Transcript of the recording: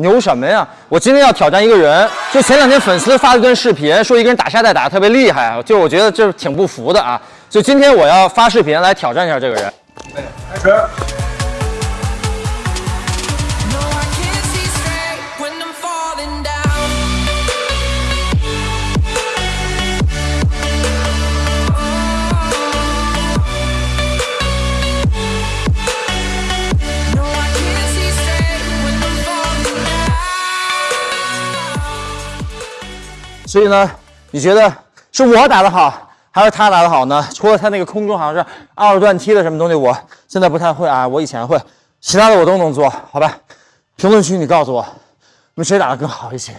牛什么呀？我今天要挑战一个人，就前两天粉丝发了一段视频，说一个人打沙袋打得特别厉害，就我觉得这挺不服的啊。就今天我要发视频来挑战一下这个人。开始。所以呢，你觉得是我打的好，还是他打的好呢？除了他那个空中好像是二段踢的什么东西，我现在不太会啊。我以前会，其他的我都能做，好吧？评论区你告诉我，你们谁打的更好一些？